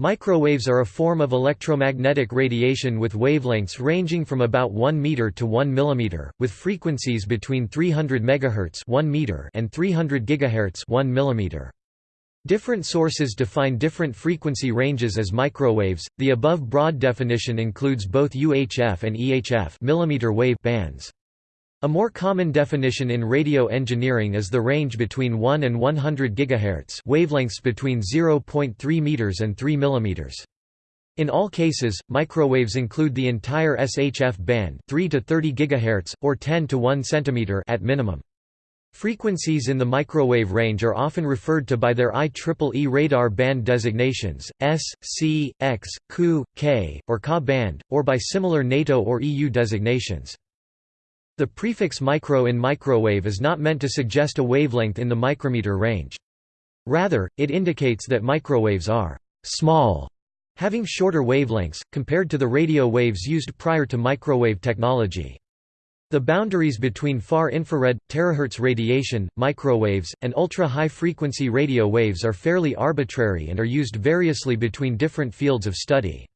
Microwaves are a form of electromagnetic radiation with wavelengths ranging from about 1 meter to 1 millimeter, with frequencies between 300 MHz 1 meter and 300 GHz 1 millimeter. Different sources define different frequency ranges as microwaves. The above broad definition includes both UHF and EHF millimeter wave bands. A more common definition in radio engineering is the range between 1 and 100 GHz wavelengths between 0.3 meters and 3 millimeters. In all cases, microwaves include the entire SHF band 3 to 30 GHz, or 10 to 1 cm at minimum. Frequencies in the microwave range are often referred to by their IEEE radar band designations, S, C, X, Ku, K, or Ka band, or by similar NATO or EU designations. The prefix micro in microwave is not meant to suggest a wavelength in the micrometer range. Rather, it indicates that microwaves are small, having shorter wavelengths, compared to the radio waves used prior to microwave technology. The boundaries between far infrared, terahertz radiation, microwaves, and ultra-high frequency radio waves are fairly arbitrary and are used variously between different fields of study.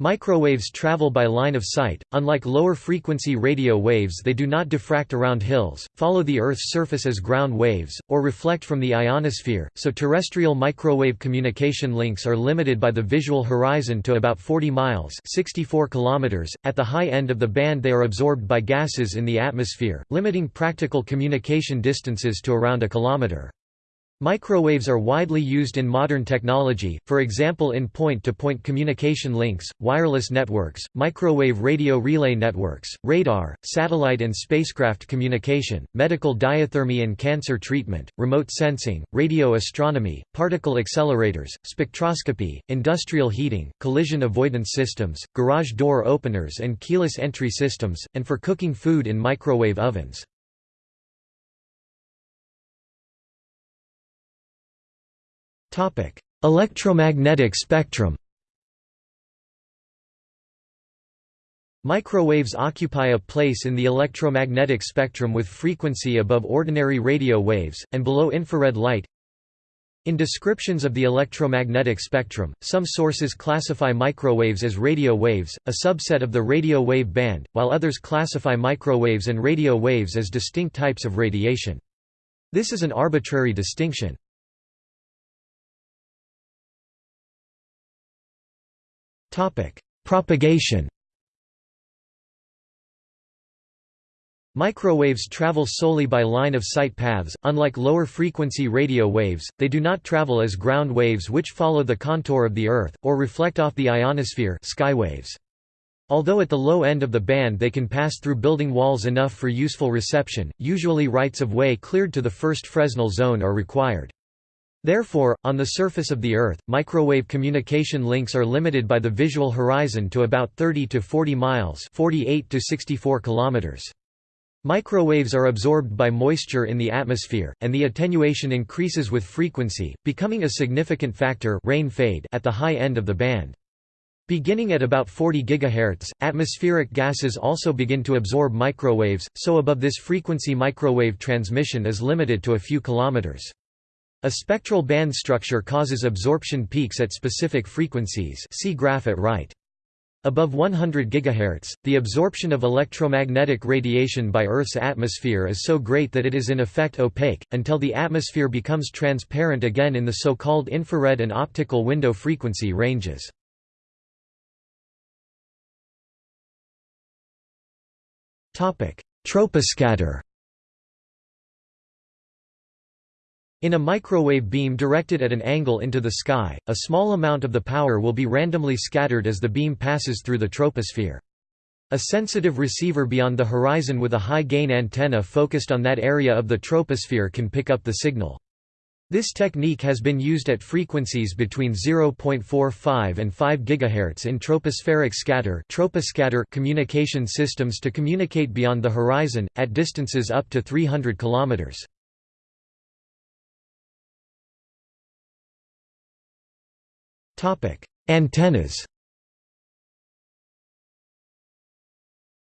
Microwaves travel by line of sight, unlike lower-frequency radio waves they do not diffract around hills, follow the Earth's surface as ground waves, or reflect from the ionosphere, so terrestrial microwave communication links are limited by the visual horizon to about 40 miles 64 kilometers. .At the high end of the band they are absorbed by gases in the atmosphere, limiting practical communication distances to around a kilometer. Microwaves are widely used in modern technology, for example in point-to-point -point communication links, wireless networks, microwave radio relay networks, radar, satellite and spacecraft communication, medical diathermy and cancer treatment, remote sensing, radio astronomy, particle accelerators, spectroscopy, industrial heating, collision avoidance systems, garage door openers and keyless entry systems, and for cooking food in microwave ovens. Electromagnetic spectrum Microwaves occupy a place in the electromagnetic spectrum with frequency above ordinary radio waves, and below infrared light. In descriptions of the electromagnetic spectrum, some sources classify microwaves as radio waves, a subset of the radio wave band, while others classify microwaves and radio waves as distinct types of radiation. This is an arbitrary distinction. Propagation Microwaves travel solely by line-of-sight paths, unlike lower-frequency radio waves, they do not travel as ground waves which follow the contour of the Earth, or reflect off the ionosphere skywaves. Although at the low end of the band they can pass through building walls enough for useful reception, usually rights-of-way cleared to the first Fresnel zone are required. Therefore, on the surface of the Earth, microwave communication links are limited by the visual horizon to about 30 to 40 miles 48 to 64 kilometers. Microwaves are absorbed by moisture in the atmosphere, and the attenuation increases with frequency, becoming a significant factor rain fade at the high end of the band. Beginning at about 40 GHz, atmospheric gases also begin to absorb microwaves, so above this frequency microwave transmission is limited to a few kilometers. A spectral band structure causes absorption peaks at specific frequencies see graph at right. Above 100 GHz, the absorption of electromagnetic radiation by Earth's atmosphere is so great that it is in effect opaque, until the atmosphere becomes transparent again in the so-called infrared and optical window frequency ranges. Troposcatter In a microwave beam directed at an angle into the sky, a small amount of the power will be randomly scattered as the beam passes through the troposphere. A sensitive receiver beyond the horizon with a high-gain antenna focused on that area of the troposphere can pick up the signal. This technique has been used at frequencies between 0.45 and 5 GHz in tropospheric scatter troposcatter communication systems to communicate beyond the horizon, at distances up to 300 km. Antennas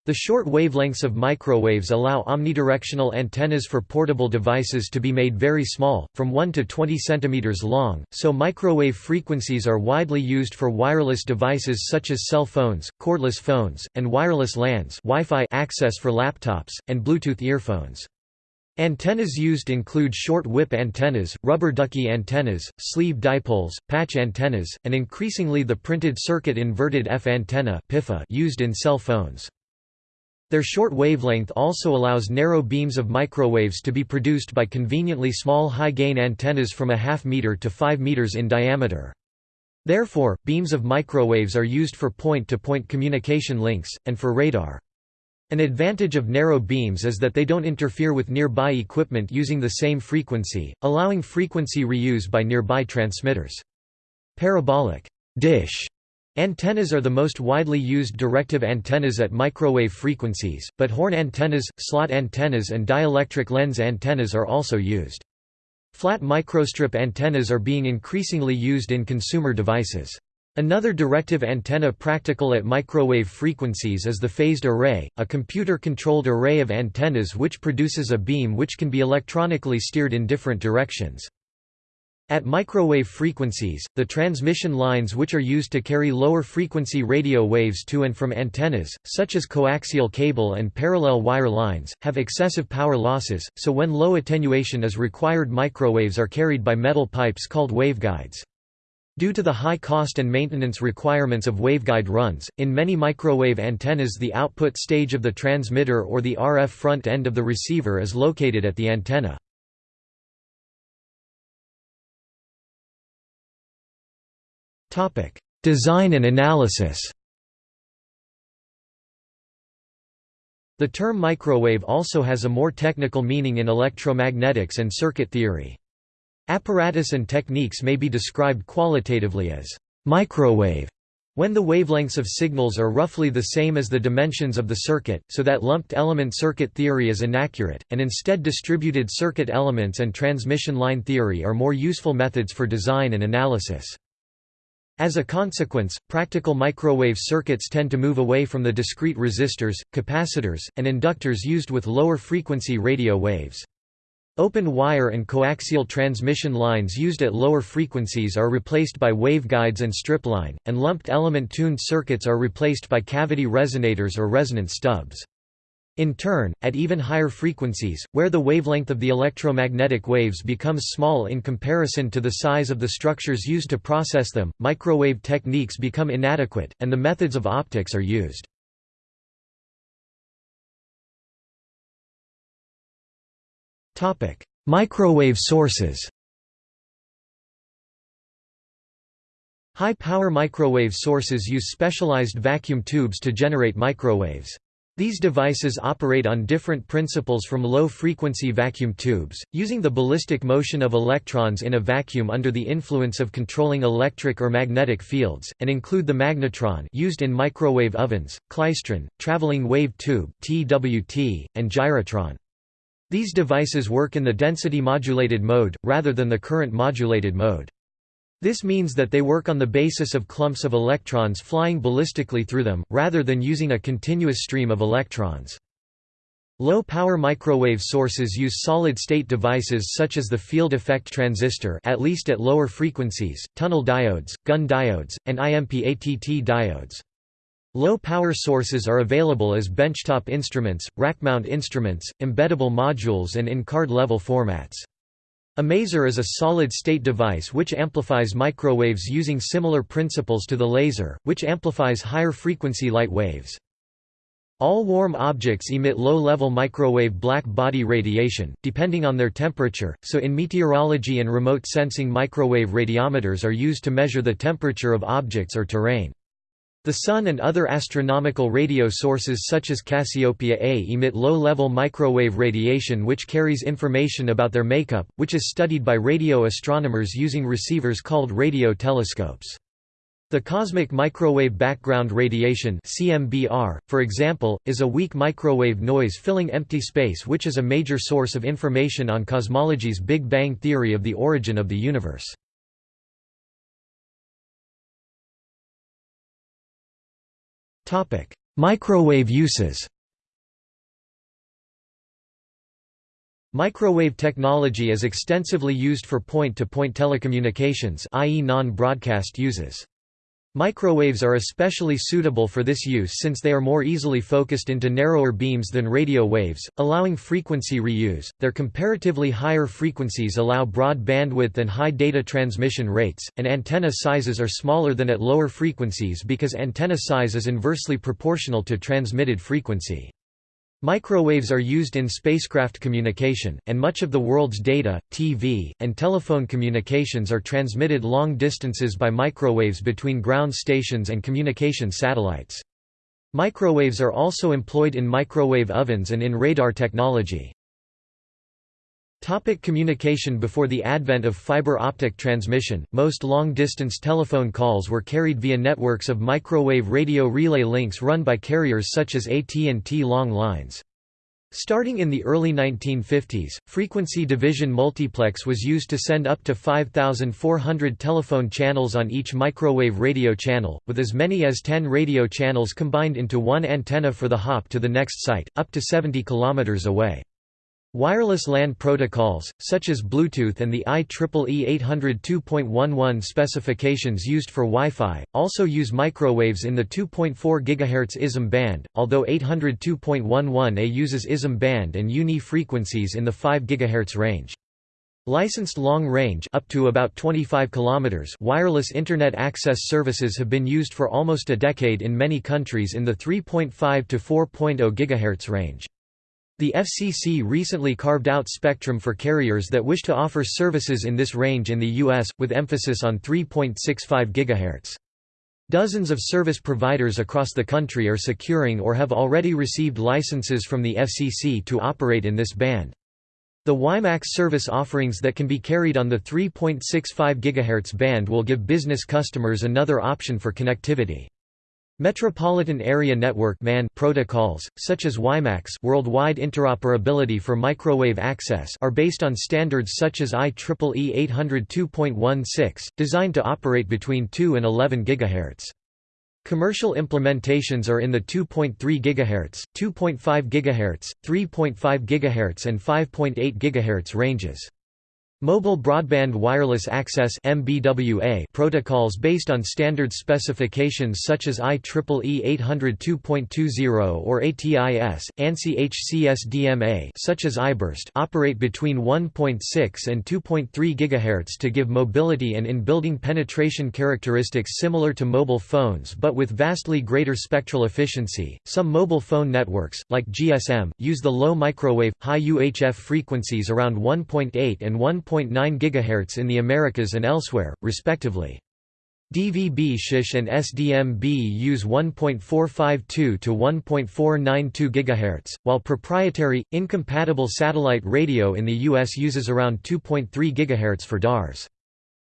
The short wavelengths of microwaves allow omnidirectional antennas for portable devices to be made very small, from 1 to 20 cm long, so microwave frequencies are widely used for wireless devices such as cell phones, cordless phones, and wireless LANs Wi-Fi access for laptops, and Bluetooth earphones. Antennas used include short whip antennas, rubber ducky antennas, sleeve dipoles, patch antennas, and increasingly the printed circuit inverted F antenna used in cell phones. Their short wavelength also allows narrow beams of microwaves to be produced by conveniently small high-gain antennas from a half meter to 5 meters in diameter. Therefore, beams of microwaves are used for point-to-point -point communication links, and for radar. An advantage of narrow beams is that they don't interfere with nearby equipment using the same frequency, allowing frequency reuse by nearby transmitters. Parabolic dish Antennas are the most widely used directive antennas at microwave frequencies, but horn antennas, slot antennas and dielectric lens antennas are also used. Flat microstrip antennas are being increasingly used in consumer devices. Another directive antenna practical at microwave frequencies is the phased array, a computer-controlled array of antennas which produces a beam which can be electronically steered in different directions. At microwave frequencies, the transmission lines which are used to carry lower frequency radio waves to and from antennas, such as coaxial cable and parallel wire lines, have excessive power losses, so when low attenuation is required microwaves are carried by metal pipes called waveguides. Due to the high cost and maintenance requirements of waveguide runs, in many microwave antennas the output stage of the transmitter or the RF front end of the receiver is located at the antenna. Design and analysis The term microwave also has a more technical meaning in electromagnetics and circuit theory. Apparatus and techniques may be described qualitatively as microwave when the wavelengths of signals are roughly the same as the dimensions of the circuit, so that lumped element circuit theory is inaccurate, and instead distributed circuit elements and transmission line theory are more useful methods for design and analysis. As a consequence, practical microwave circuits tend to move away from the discrete resistors, capacitors, and inductors used with lower frequency radio waves. Open wire and coaxial transmission lines used at lower frequencies are replaced by waveguides and stripline, and lumped element tuned circuits are replaced by cavity resonators or resonant stubs. In turn, at even higher frequencies, where the wavelength of the electromagnetic waves becomes small in comparison to the size of the structures used to process them, microwave techniques become inadequate, and the methods of optics are used. Microwave sources High-power microwave sources use specialized vacuum tubes to generate microwaves. These devices operate on different principles from low-frequency vacuum tubes, using the ballistic motion of electrons in a vacuum under the influence of controlling electric or magnetic fields, and include the magnetron used in microwave ovens, klystron, traveling wave tube (TWT), and gyrotron. These devices work in the density modulated mode, rather than the current modulated mode. This means that they work on the basis of clumps of electrons flying ballistically through them, rather than using a continuous stream of electrons. Low-power microwave sources use solid-state devices such as the field effect transistor at least at lower frequencies, tunnel diodes, Gunn diodes, and IMPATT diodes. Low-power sources are available as benchtop instruments, rack-mount instruments, embeddable modules and in card-level formats. A maser is a solid-state device which amplifies microwaves using similar principles to the laser, which amplifies higher frequency light waves. All warm objects emit low-level microwave black body radiation, depending on their temperature, so in meteorology and remote sensing microwave radiometers are used to measure the temperature of objects or terrain. The Sun and other astronomical radio sources such as Cassiopeia A emit low-level microwave radiation which carries information about their makeup, which is studied by radio astronomers using receivers called radio telescopes. The cosmic microwave background radiation CMBR, for example, is a weak microwave noise filling empty space which is a major source of information on cosmology's Big Bang theory of the origin of the universe. Microwave uses Microwave technology is extensively used for point-to-point -point telecommunications i.e. non-broadcast uses. Microwaves are especially suitable for this use since they are more easily focused into narrower beams than radio waves, allowing frequency reuse. Their comparatively higher frequencies allow broad bandwidth and high data transmission rates, and antenna sizes are smaller than at lower frequencies because antenna size is inversely proportional to transmitted frequency. Microwaves are used in spacecraft communication, and much of the world's data, TV, and telephone communications are transmitted long distances by microwaves between ground stations and communication satellites. Microwaves are also employed in microwave ovens and in radar technology. Topic communication Before the advent of fiber optic transmission, most long-distance telephone calls were carried via networks of microwave radio relay links run by carriers such as AT&T long lines. Starting in the early 1950s, frequency division multiplex was used to send up to 5,400 telephone channels on each microwave radio channel, with as many as 10 radio channels combined into one antenna for the hop to the next site, up to 70 km away. Wireless LAN protocols, such as Bluetooth and the IEEE 802.11 specifications used for Wi-Fi, also use microwaves in the 2.4 GHz ISM band, although 802.11a uses ISM band and UNI frequencies in the 5 GHz range. Licensed long-range up to about 25 km wireless Internet access services have been used for almost a decade in many countries in the 3.5 to 4.0 GHz range. The FCC recently carved out spectrum for carriers that wish to offer services in this range in the U.S., with emphasis on 3.65 GHz. Dozens of service providers across the country are securing or have already received licenses from the FCC to operate in this band. The WiMAX service offerings that can be carried on the 3.65 GHz band will give business customers another option for connectivity. Metropolitan Area Network (MAN) protocols, such as WiMAX worldwide interoperability for microwave access are based on standards such as IEEE 802.16, designed to operate between 2 and 11 GHz. Commercial implementations are in the 2.3 GHz, 2.5 GHz, 3.5 GHz and 5.8 GHz ranges. Mobile Broadband Wireless Access MBWA protocols based on standard specifications such as IEEE 802.20 or ATIS, ANSI HCSDMA such as iBurst operate between 1.6 and 2.3 GHz to give mobility and in-building penetration characteristics similar to mobile phones but with vastly greater spectral efficiency. Some mobile phone networks, like GSM, use the low microwave, high UHF frequencies around 1.8 and 1. 1.9 GHz in the Americas and elsewhere, respectively. DVB SHISH and SDMB use 1.452 to 1.492 GHz, while proprietary, incompatible satellite radio in the U.S. uses around 2.3 GHz for DARS.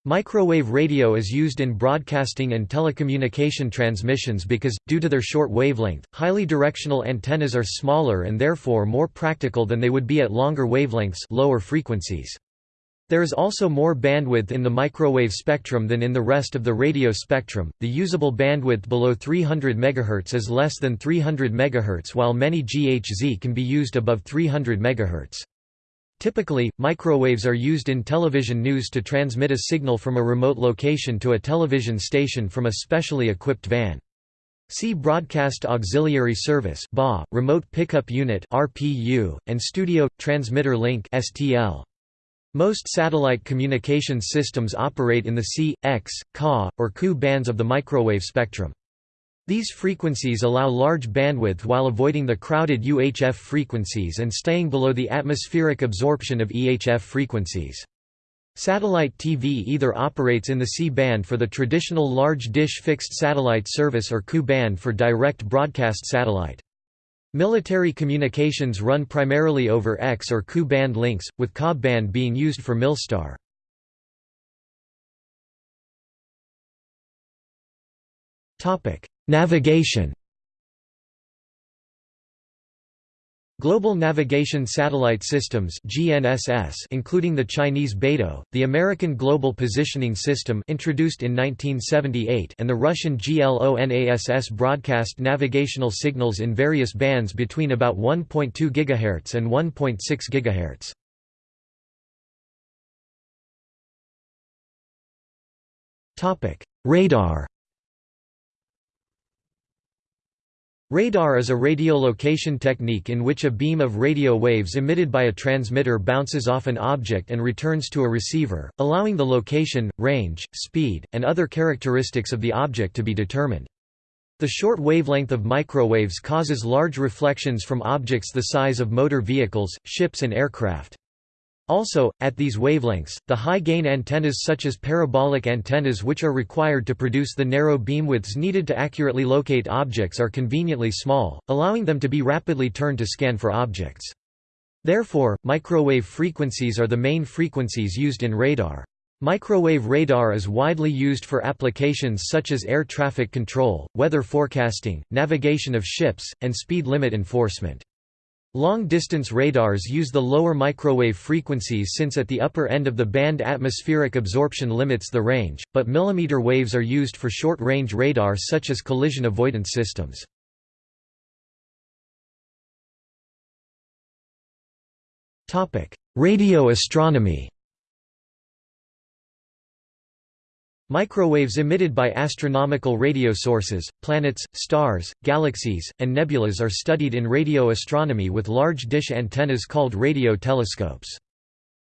Microwave radio is used in broadcasting and telecommunication transmissions because, due to their short wavelength, highly directional antennas are smaller and therefore more practical than they would be at longer wavelengths lower frequencies. There is also more bandwidth in the microwave spectrum than in the rest of the radio spectrum. The usable bandwidth below 300 MHz is less than 300 MHz while many GHz can be used above 300 MHz. Typically, microwaves are used in television news to transmit a signal from a remote location to a television station from a specially equipped van. See Broadcast Auxiliary Service (BA), Remote Pickup Unit (RPU), and Studio Transmitter Link (STL). Most satellite communications systems operate in the C, X, Ka, or Ku bands of the microwave spectrum. These frequencies allow large bandwidth while avoiding the crowded UHF frequencies and staying below the atmospheric absorption of EHF frequencies. Satellite TV either operates in the C band for the traditional large dish fixed satellite service or Ku band for direct broadcast satellite. Military communications run primarily over X or Ku band links, with Ka band being used for Milstar. Navigation Global Navigation Satellite Systems GNSS including the Chinese Beidou, the American Global Positioning System introduced in 1978 and the Russian GLONASS broadcast navigational signals in various bands between about 1.2 GHz and 1.6 GHz. Radar Radar is a radiolocation technique in which a beam of radio waves emitted by a transmitter bounces off an object and returns to a receiver, allowing the location, range, speed, and other characteristics of the object to be determined. The short wavelength of microwaves causes large reflections from objects the size of motor vehicles, ships and aircraft. Also, at these wavelengths, the high-gain antennas such as parabolic antennas which are required to produce the narrow beamwidths needed to accurately locate objects are conveniently small, allowing them to be rapidly turned to scan for objects. Therefore, microwave frequencies are the main frequencies used in radar. Microwave radar is widely used for applications such as air traffic control, weather forecasting, navigation of ships, and speed limit enforcement. Long-distance radars use the lower microwave frequencies since at the upper end of the band atmospheric absorption limits the range, but millimeter waves are used for short-range radar such as collision avoidance systems. Radio astronomy Microwaves emitted by astronomical radio sources, planets, stars, galaxies, and nebulas are studied in radio astronomy with large dish antennas called radio telescopes.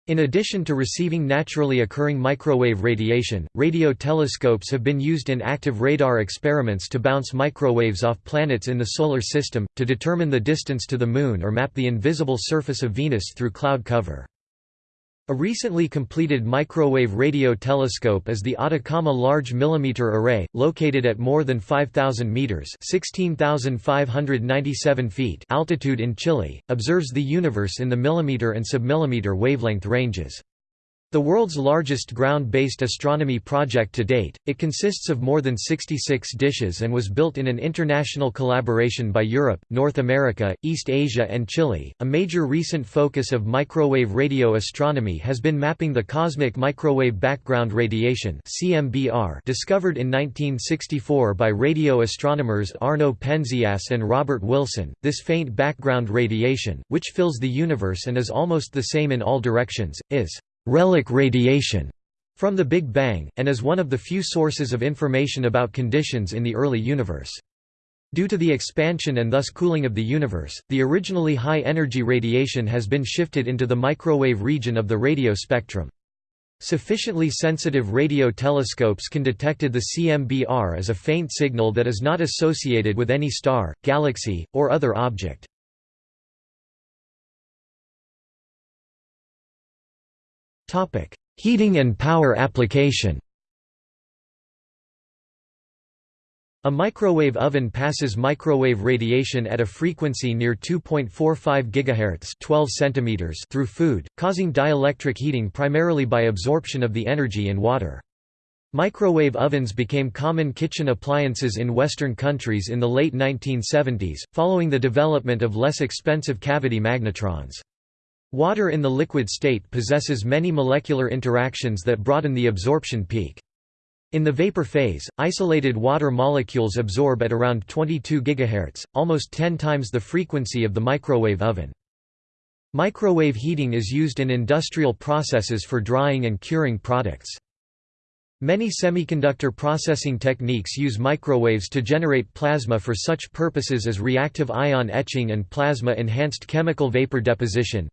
In addition to receiving naturally occurring microwave radiation, radio telescopes have been used in active radar experiments to bounce microwaves off planets in the Solar System, to determine the distance to the Moon or map the invisible surface of Venus through cloud cover. A recently completed microwave radio telescope is the Atacama Large Millimeter Array, located at more than 5,000 meters (16,597 feet) altitude in Chile, observes the universe in the millimeter and submillimeter wavelength ranges. The world's largest ground-based astronomy project to date, it consists of more than 66 dishes and was built in an international collaboration by Europe, North America, East Asia and Chile. A major recent focus of microwave radio astronomy has been mapping the cosmic microwave background radiation (CMBR) discovered in 1964 by radio astronomers Arno Penzias and Robert Wilson. This faint background radiation, which fills the universe and is almost the same in all directions, is relic radiation from the Big Bang, and is one of the few sources of information about conditions in the early universe. Due to the expansion and thus cooling of the universe, the originally high-energy radiation has been shifted into the microwave region of the radio spectrum. Sufficiently sensitive radio telescopes can detect the CMBR as a faint signal that is not associated with any star, galaxy, or other object. Heating and power application A microwave oven passes microwave radiation at a frequency near 2.45 GHz 12 cm through food, causing dielectric heating primarily by absorption of the energy in water. Microwave ovens became common kitchen appliances in Western countries in the late 1970s, following the development of less expensive cavity magnetrons. Water in the liquid state possesses many molecular interactions that broaden the absorption peak. In the vapor phase, isolated water molecules absorb at around 22 GHz, almost 10 times the frequency of the microwave oven. Microwave heating is used in industrial processes for drying and curing products. Many semiconductor processing techniques use microwaves to generate plasma for such purposes as reactive ion etching and plasma-enhanced chemical vapor deposition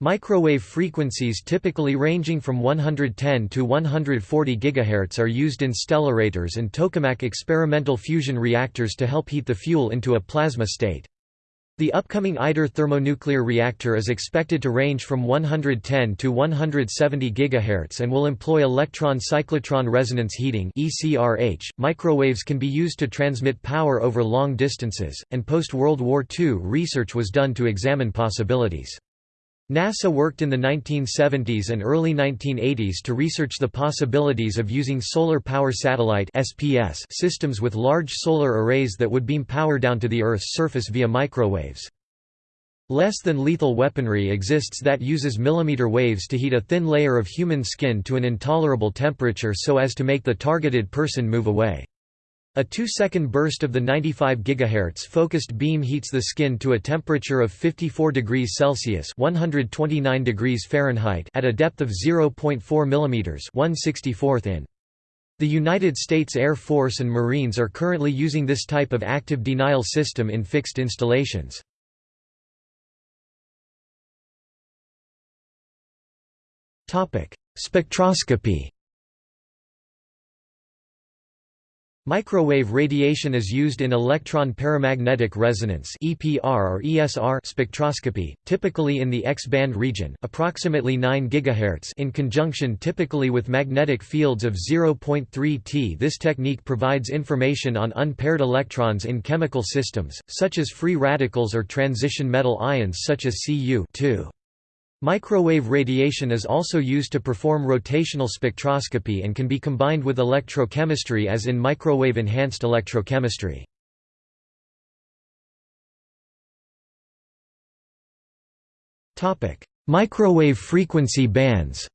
Microwave frequencies typically ranging from 110 to 140 GHz are used in stellarators and tokamak experimental fusion reactors to help heat the fuel into a plasma state. The upcoming ITER thermonuclear reactor is expected to range from 110 to 170 GHz and will employ electron cyclotron resonance heating. Microwaves can be used to transmit power over long distances, and post-World War II research was done to examine possibilities. NASA worked in the 1970s and early 1980s to research the possibilities of using solar power satellite (SPS) systems with large solar arrays that would beam power down to the Earth's surface via microwaves. Less than lethal weaponry exists that uses millimeter waves to heat a thin layer of human skin to an intolerable temperature so as to make the targeted person move away. A 2-second burst of the 95 GHz focused beam heats the skin to a temperature of 54 degrees Celsius (129 degrees Fahrenheit) at a depth of 0.4 mm (1/64th in). The United States Air Force and Marines are currently using this type of active denial system in fixed installations. Spectroscopy Microwave radiation is used in electron paramagnetic resonance (EPR or ESR) spectroscopy, typically in the X-band region, approximately 9 GHz, in conjunction typically with magnetic fields of 0.3 T. This technique provides information on unpaired electrons in chemical systems, such as free radicals or transition metal ions such as Cu 2. Microwave radiation is also used to perform rotational spectroscopy and can be combined with electrochemistry as in microwave-enhanced electrochemistry. Microwave frequency bands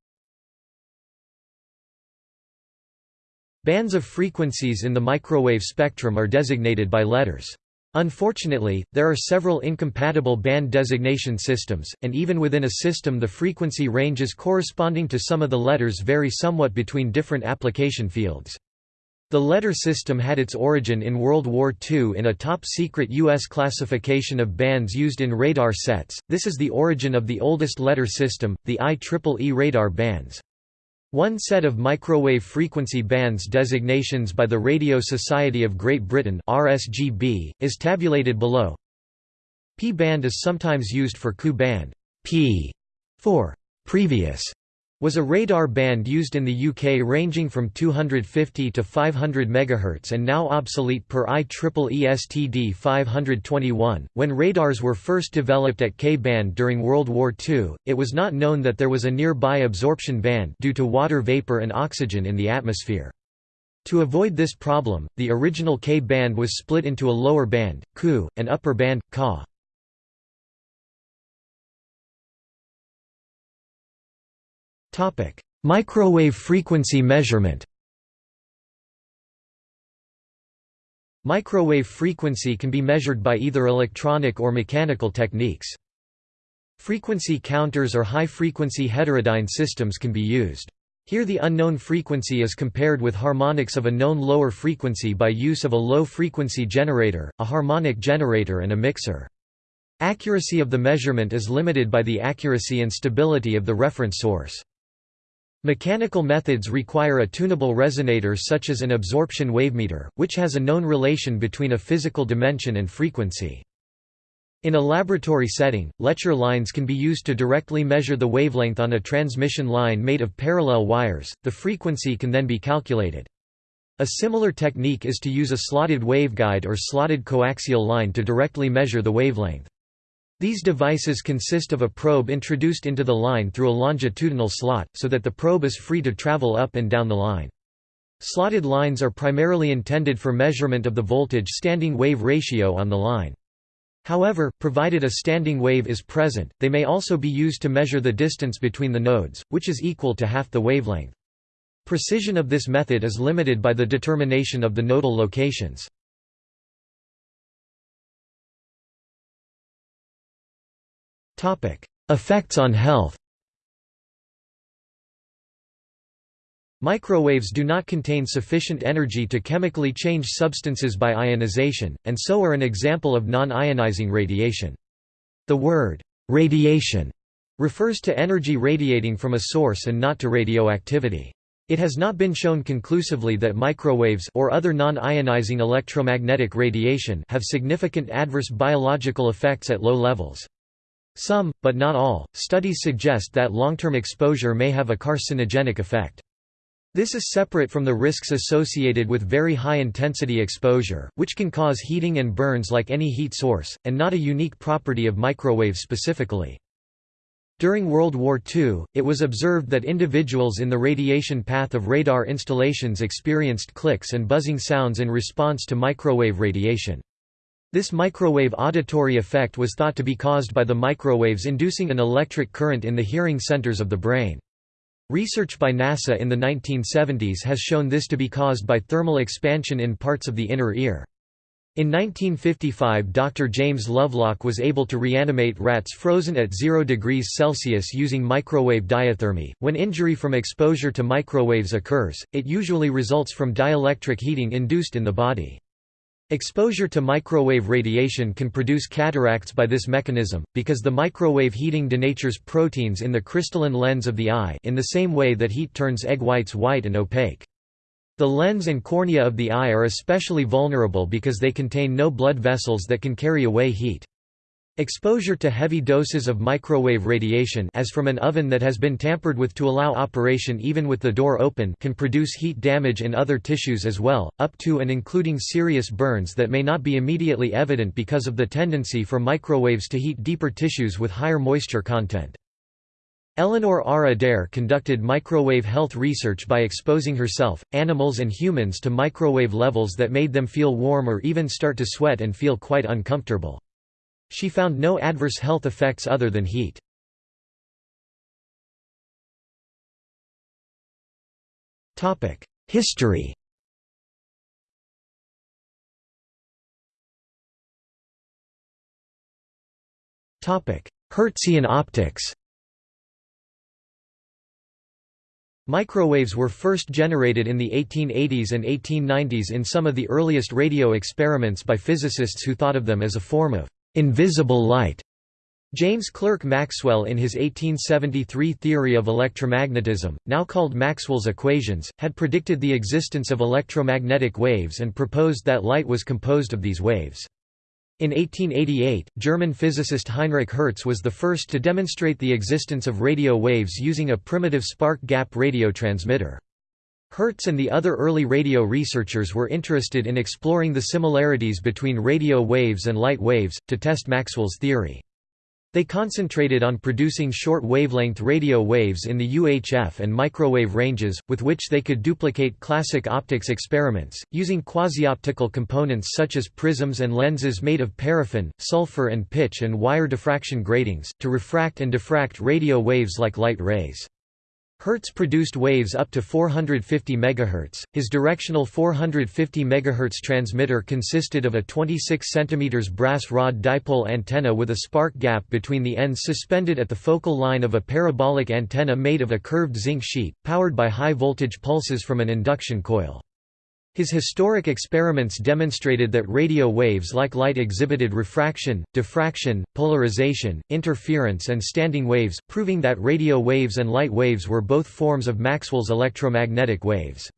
Bands of frequencies in the microwave spectrum are designated by letters. Unfortunately, there are several incompatible band designation systems, and even within a system the frequency ranges corresponding to some of the letters vary somewhat between different application fields. The letter system had its origin in World War II in a top-secret U.S. classification of bands used in radar sets, this is the origin of the oldest letter system, the IEEE radar bands. One set of microwave frequency bands designations by the Radio Society of Great Britain RSGB, is tabulated below. P band is sometimes used for Ku band. P for previous was a radar band used in the UK ranging from 250 to 500 MHz and now obsolete per IEEE STD 521. When radars were first developed at K-band during World War II, it was not known that there was a nearby absorption band due to water vapor and oxygen in the atmosphere. To avoid this problem, the original K-band was split into a lower band, Ku, and upper band, Ka. Microwave frequency measurement Microwave frequency can be measured by either electronic or mechanical techniques. Frequency counters or high-frequency heterodyne systems can be used. Here the unknown frequency is compared with harmonics of a known lower frequency by use of a low-frequency generator, a harmonic generator and a mixer. Accuracy of the measurement is limited by the accuracy and stability of the reference source. Mechanical methods require a tunable resonator such as an absorption wavemeter, which has a known relation between a physical dimension and frequency. In a laboratory setting, Lecher lines can be used to directly measure the wavelength on a transmission line made of parallel wires, the frequency can then be calculated. A similar technique is to use a slotted waveguide or slotted coaxial line to directly measure the wavelength. These devices consist of a probe introduced into the line through a longitudinal slot, so that the probe is free to travel up and down the line. Slotted lines are primarily intended for measurement of the voltage standing wave ratio on the line. However, provided a standing wave is present, they may also be used to measure the distance between the nodes, which is equal to half the wavelength. Precision of this method is limited by the determination of the nodal locations. Effects on health Microwaves do not contain sufficient energy to chemically change substances by ionization, and so are an example of non-ionizing radiation. The word, "'radiation' refers to energy radiating from a source and not to radioactivity. It has not been shown conclusively that microwaves or other non-ionizing electromagnetic radiation have significant adverse biological effects at low levels. Some, but not all, studies suggest that long-term exposure may have a carcinogenic effect. This is separate from the risks associated with very high-intensity exposure, which can cause heating and burns like any heat source, and not a unique property of microwaves specifically. During World War II, it was observed that individuals in the radiation path of radar installations experienced clicks and buzzing sounds in response to microwave radiation. This microwave auditory effect was thought to be caused by the microwaves inducing an electric current in the hearing centers of the brain. Research by NASA in the 1970s has shown this to be caused by thermal expansion in parts of the inner ear. In 1955 Dr. James Lovelock was able to reanimate rats frozen at 0 degrees Celsius using microwave diathermy. When injury from exposure to microwaves occurs, it usually results from dielectric heating induced in the body. Exposure to microwave radiation can produce cataracts by this mechanism, because the microwave heating denatures proteins in the crystalline lens of the eye in the same way that heat turns egg whites white and opaque. The lens and cornea of the eye are especially vulnerable because they contain no blood vessels that can carry away heat. Exposure to heavy doses of microwave radiation as from an oven that has been tampered with to allow operation even with the door open can produce heat damage in other tissues as well, up to and including serious burns that may not be immediately evident because of the tendency for microwaves to heat deeper tissues with higher moisture content. Eleanor R. Adair conducted microwave health research by exposing herself, animals and humans to microwave levels that made them feel warm or even start to sweat and feel quite uncomfortable. She found no adverse health effects other than heat. History Hertzian optics Microwaves were first generated in the 1880s and 1890s in some of the earliest radio experiments by physicists who thought of them as a form of invisible light. James Clerk Maxwell in his 1873 theory of electromagnetism, now called Maxwell's equations, had predicted the existence of electromagnetic waves and proposed that light was composed of these waves. In 1888, German physicist Heinrich Hertz was the first to demonstrate the existence of radio waves using a primitive spark gap radio transmitter. Hertz and the other early radio researchers were interested in exploring the similarities between radio waves and light waves, to test Maxwell's theory. They concentrated on producing short wavelength radio waves in the UHF and microwave ranges, with which they could duplicate classic optics experiments, using quasi-optical components such as prisms and lenses made of paraffin, sulfur and pitch and wire diffraction gratings, to refract and diffract radio waves like light rays. Hertz produced waves up to 450 MHz. His directional 450 MHz transmitter consisted of a 26 cm brass rod dipole antenna with a spark gap between the ends suspended at the focal line of a parabolic antenna made of a curved zinc sheet, powered by high voltage pulses from an induction coil. His historic experiments demonstrated that radio waves like light exhibited refraction, diffraction, polarization, interference and standing waves, proving that radio waves and light waves were both forms of Maxwell's electromagnetic waves.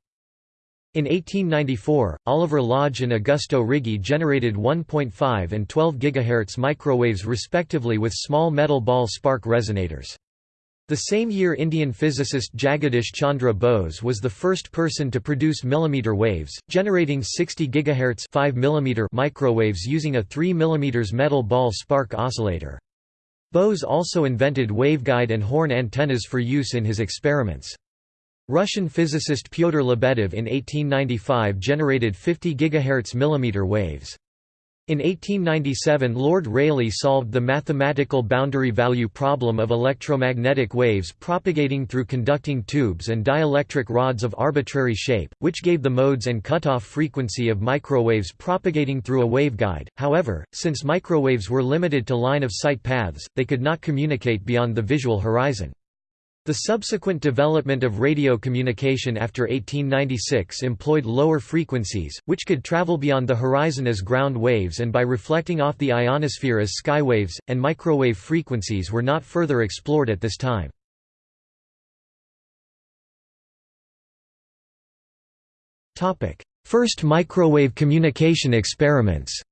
In 1894, Oliver Lodge and Augusto Righi generated 1.5 and 12 GHz microwaves respectively with small metal ball spark resonators. The same year Indian physicist Jagadish Chandra Bose was the first person to produce millimeter waves, generating 60 GHz 5 mm microwaves using a 3 mm metal ball spark oscillator. Bose also invented waveguide and horn antennas for use in his experiments. Russian physicist Pyotr Lebedev in 1895 generated 50 GHz millimeter waves. In 1897 Lord Rayleigh solved the mathematical boundary value problem of electromagnetic waves propagating through conducting tubes and dielectric rods of arbitrary shape, which gave the modes and cutoff frequency of microwaves propagating through a waveguide. However, since microwaves were limited to line-of-sight paths, they could not communicate beyond the visual horizon. The subsequent development of radio communication after 1896 employed lower frequencies, which could travel beyond the horizon as ground waves and by reflecting off the ionosphere as skywaves, and microwave frequencies were not further explored at this time. First microwave communication experiments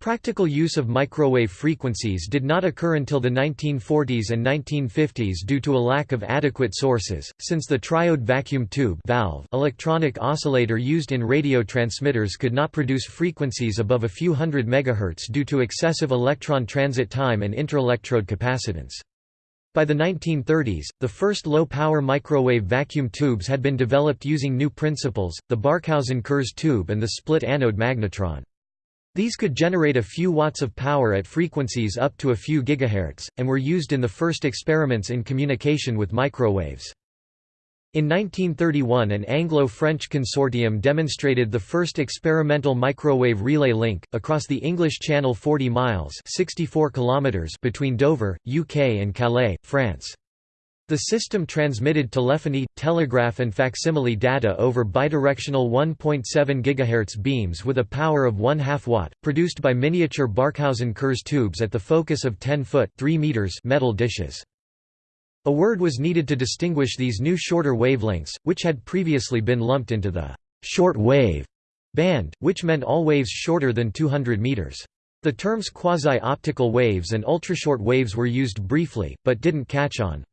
Practical use of microwave frequencies did not occur until the 1940s and 1950s due to a lack of adequate sources, since the triode vacuum tube valve electronic oscillator used in radio transmitters could not produce frequencies above a few hundred megahertz due to excessive electron transit time and interelectrode capacitance. By the 1930s, the first low-power microwave vacuum tubes had been developed using new principles, the Barkhausen-Kurz tube and the split anode magnetron. These could generate a few watts of power at frequencies up to a few gigahertz, and were used in the first experiments in communication with microwaves. In 1931 an Anglo-French consortium demonstrated the first experimental microwave relay link, across the English Channel 40 miles 64 kilometers between Dover, UK and Calais, France. The system transmitted telephony, telegraph and facsimile data over bidirectional 1.7 GHz beams with a power of 1 2 watt, produced by miniature Barkhausen-Kurz tubes at the focus of 10 foot 3 meters metal dishes. A word was needed to distinguish these new shorter wavelengths, which had previously been lumped into the short wave band, which meant all waves shorter than 200 meters. The terms quasi-optical waves and ultrashort waves were used briefly, but didn't catch on.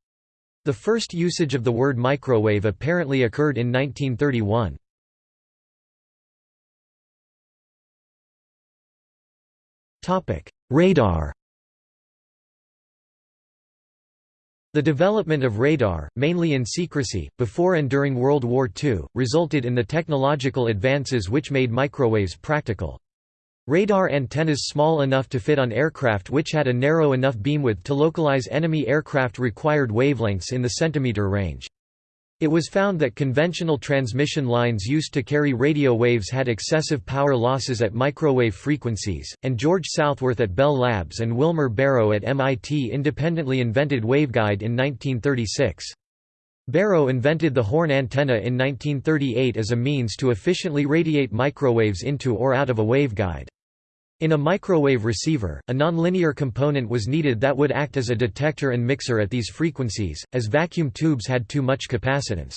The first usage of the word microwave apparently occurred in 1931. Radar The development of radar, mainly in secrecy, before and during World War II, resulted in the technological advances which made microwaves practical. Radar antennas small enough to fit on aircraft which had a narrow enough beamwidth to localize enemy aircraft required wavelengths in the centimeter range. It was found that conventional transmission lines used to carry radio waves had excessive power losses at microwave frequencies, and George Southworth at Bell Labs and Wilmer Barrow at MIT independently invented waveguide in 1936. Barrow invented the horn antenna in 1938 as a means to efficiently radiate microwaves into or out of a waveguide. In a microwave receiver, a nonlinear component was needed that would act as a detector and mixer at these frequencies, as vacuum tubes had too much capacitance.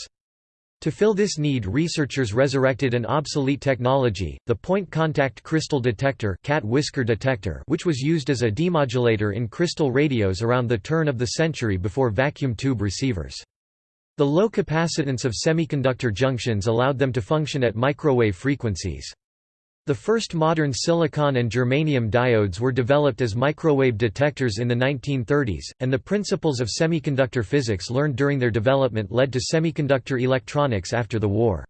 To fill this need researchers resurrected an obsolete technology, the point-contact crystal detector, cat whisker detector which was used as a demodulator in crystal radios around the turn of the century before vacuum tube receivers. The low capacitance of semiconductor junctions allowed them to function at microwave frequencies. The first modern silicon and germanium diodes were developed as microwave detectors in the 1930s, and the principles of semiconductor physics learned during their development led to semiconductor electronics after the war.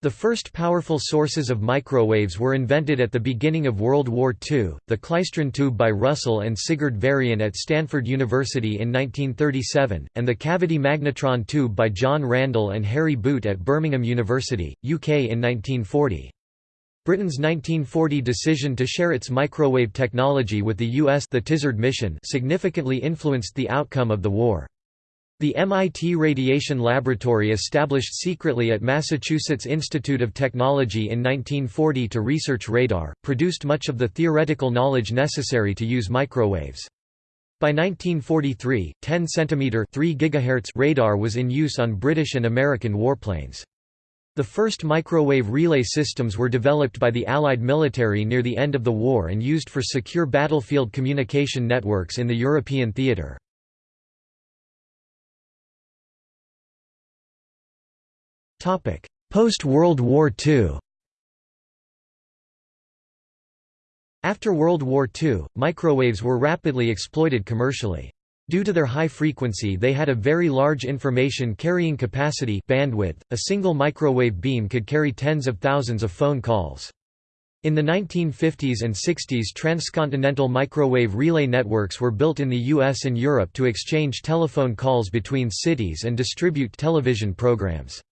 The first powerful sources of microwaves were invented at the beginning of World War II, the klystron tube by Russell and Sigurd Varian at Stanford University in 1937, and the cavity magnetron tube by John Randall and Harry Boot at Birmingham University, UK in 1940. Britain's 1940 decision to share its microwave technology with the U.S. the Tizard mission significantly influenced the outcome of the war. The MIT Radiation Laboratory established secretly at Massachusetts Institute of Technology in 1940 to research radar, produced much of the theoretical knowledge necessary to use microwaves. By 1943, 10 cm 3 GHz radar was in use on British and American warplanes. The first microwave relay systems were developed by the Allied military near the end of the war and used for secure battlefield communication networks in the European theatre. Post-World War II After World War II, microwaves were rapidly exploited commercially. Due to their high frequency they had a very large information carrying capacity bandwidth. .A single microwave beam could carry tens of thousands of phone calls. In the 1950s and 60s transcontinental microwave relay networks were built in the US and Europe to exchange telephone calls between cities and distribute television programs.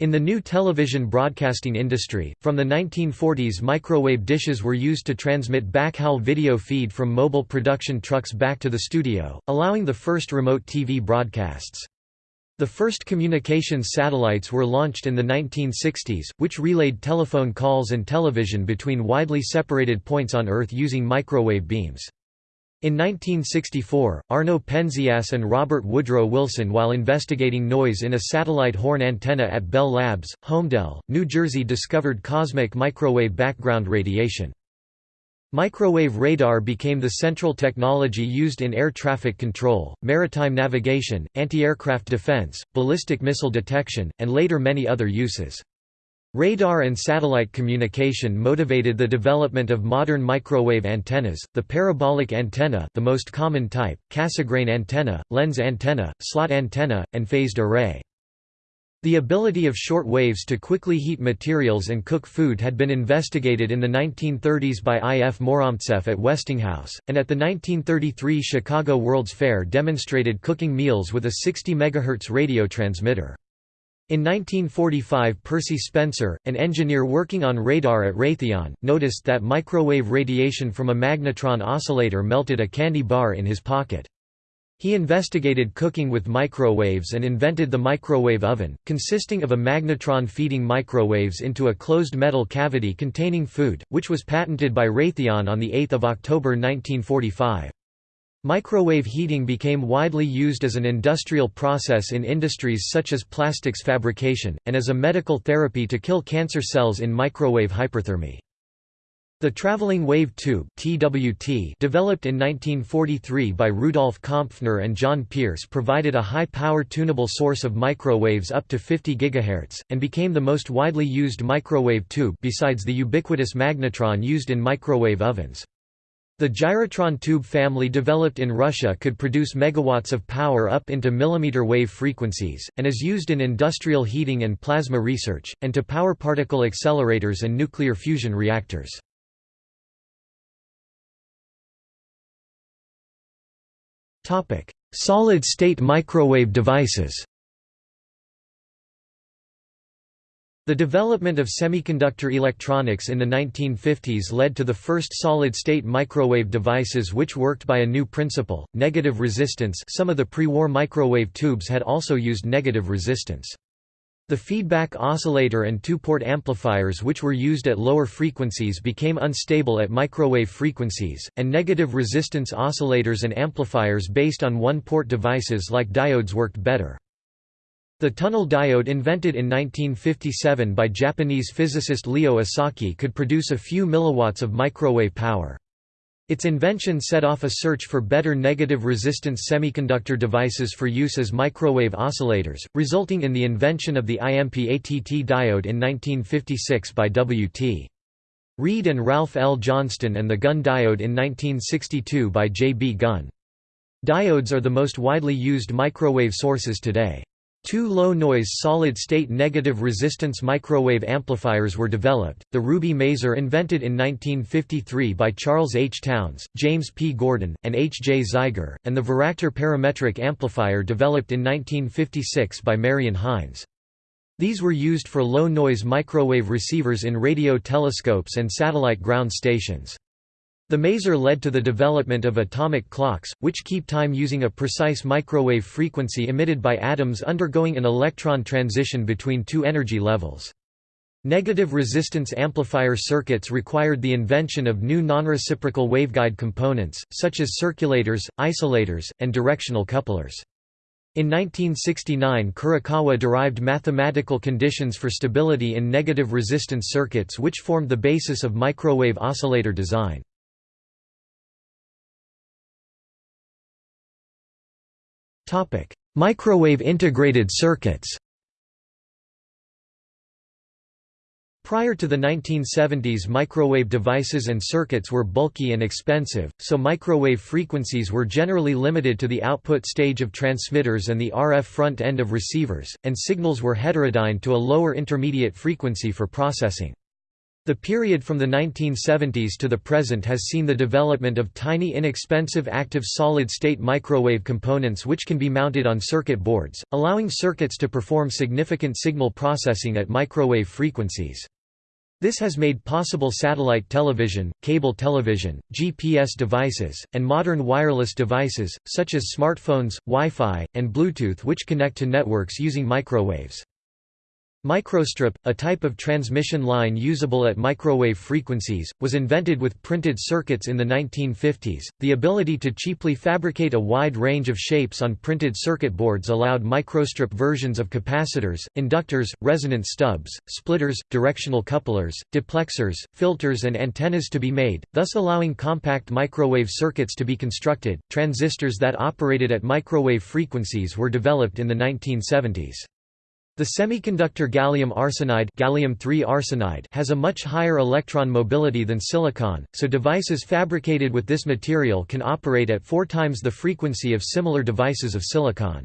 In the new television broadcasting industry, from the 1940s microwave dishes were used to transmit backhaul video feed from mobile production trucks back to the studio, allowing the first remote TV broadcasts. The first communications satellites were launched in the 1960s, which relayed telephone calls and television between widely separated points on Earth using microwave beams. In 1964, Arno Penzias and Robert Woodrow Wilson while investigating noise in a satellite horn antenna at Bell Labs, Holmdel, New Jersey discovered cosmic microwave background radiation. Microwave radar became the central technology used in air traffic control, maritime navigation, anti-aircraft defense, ballistic missile detection, and later many other uses. Radar and satellite communication motivated the development of modern microwave antennas, the parabolic antenna the most common type, Cassegrain antenna, lens antenna, slot antenna, and phased array. The ability of short waves to quickly heat materials and cook food had been investigated in the 1930s by I. F. Mouromtseff at Westinghouse, and at the 1933 Chicago World's Fair demonstrated cooking meals with a 60 MHz radio transmitter. In 1945 Percy Spencer, an engineer working on radar at Raytheon, noticed that microwave radiation from a magnetron oscillator melted a candy bar in his pocket. He investigated cooking with microwaves and invented the microwave oven, consisting of a magnetron feeding microwaves into a closed metal cavity containing food, which was patented by Raytheon on 8 October 1945. Microwave heating became widely used as an industrial process in industries such as plastics fabrication, and as a medical therapy to kill cancer cells in microwave hyperthermy. The traveling wave tube (TWT), developed in 1943 by Rudolf Kompfner and John Pierce, provided a high-power tunable source of microwaves up to 50 GHz and became the most widely used microwave tube besides the ubiquitous magnetron used in microwave ovens. The gyrotron tube family developed in Russia could produce megawatts of power up into millimeter wave frequencies, and is used in industrial heating and plasma research, and to power particle accelerators and nuclear fusion reactors. Solid-state microwave devices The development of semiconductor electronics in the 1950s led to the first solid-state microwave devices which worked by a new principle, negative resistance some of the pre-war microwave tubes had also used negative resistance. The feedback oscillator and two-port amplifiers which were used at lower frequencies became unstable at microwave frequencies, and negative resistance oscillators and amplifiers based on one-port devices like diodes worked better. The tunnel diode invented in 1957 by Japanese physicist Leo Esaki could produce a few milliwatts of microwave power. Its invention set off a search for better negative resistance semiconductor devices for use as microwave oscillators, resulting in the invention of the IMPATT diode in 1956 by W.T. Read and Ralph L. Johnston and the Gunn diode in 1962 by J. B. Gunn. Diodes are the most widely used microwave sources today. Two low-noise solid-state negative resistance microwave amplifiers were developed, the Ruby Maser invented in 1953 by Charles H. Townes, James P. Gordon, and H. J. Zeiger, and the Varactor parametric amplifier developed in 1956 by Marion Hines. These were used for low-noise microwave receivers in radio telescopes and satellite ground stations. The maser led to the development of atomic clocks, which keep time using a precise microwave frequency emitted by atoms undergoing an electron transition between two energy levels. Negative resistance amplifier circuits required the invention of new non-reciprocal waveguide components, such as circulators, isolators, and directional couplers. In 1969 Kurokawa derived mathematical conditions for stability in negative resistance circuits which formed the basis of microwave oscillator design. Topic: Microwave integrated circuits. Prior to the 1970s microwave devices and circuits were bulky and expensive, so microwave frequencies were generally limited to the output stage of transmitters and the RF front end of receivers, and signals were heterodyne to a lower intermediate frequency for processing. The period from the 1970s to the present has seen the development of tiny inexpensive active solid-state microwave components which can be mounted on circuit boards, allowing circuits to perform significant signal processing at microwave frequencies. This has made possible satellite television, cable television, GPS devices, and modern wireless devices, such as smartphones, Wi-Fi, and Bluetooth which connect to networks using microwaves. Microstrip, a type of transmission line usable at microwave frequencies, was invented with printed circuits in the 1950s. The ability to cheaply fabricate a wide range of shapes on printed circuit boards allowed microstrip versions of capacitors, inductors, resonance stubs, splitters, directional couplers, duplexers, filters, and antennas to be made, thus allowing compact microwave circuits to be constructed. Transistors that operated at microwave frequencies were developed in the 1970s. The semiconductor gallium arsenide, gallium arsenide has a much higher electron mobility than silicon, so devices fabricated with this material can operate at four times the frequency of similar devices of silicon.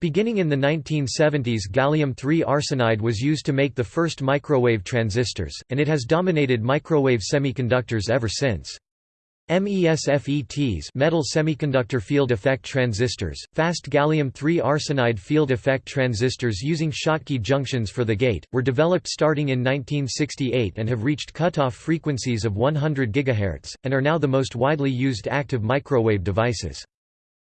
Beginning in the 1970s gallium-3 arsenide was used to make the first microwave transistors, and it has dominated microwave semiconductors ever since. MESFETs metal semiconductor field effect transistors, fast gallium-3 arsenide field effect transistors using Schottky junctions for the gate, were developed starting in 1968 and have reached cutoff frequencies of 100 GHz, and are now the most widely used active microwave devices.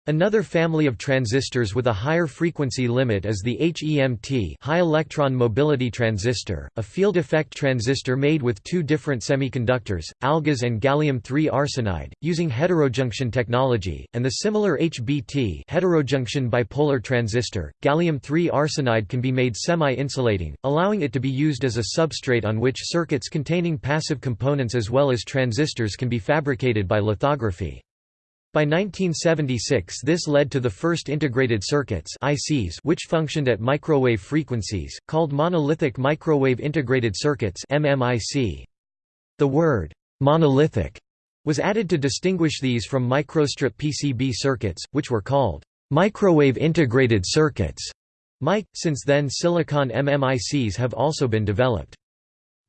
Another family of transistors with a higher frequency limit is the HEMT high electron mobility transistor, a field effect transistor made with two different semiconductors, AlGaAs and gallium-3 arsenide, using heterojunction technology, and the similar HBT heterojunction bipolar transistor. Gallium-3 arsenide can be made semi-insulating, allowing it to be used as a substrate on which circuits containing passive components as well as transistors can be fabricated by lithography. By 1976 this led to the first integrated circuits ICs which functioned at microwave frequencies, called monolithic microwave integrated circuits MMIC. The word, "'monolithic' was added to distinguish these from microstrip PCB circuits, which were called, "'microwave integrated circuits' MIC. Since then silicon MMICs have also been developed.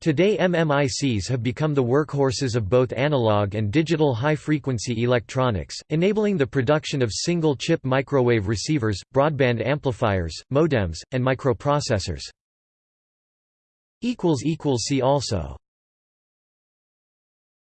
Today MMICs have become the workhorses of both analog and digital high-frequency electronics, enabling the production of single-chip microwave receivers, broadband amplifiers, modems, and microprocessors. See also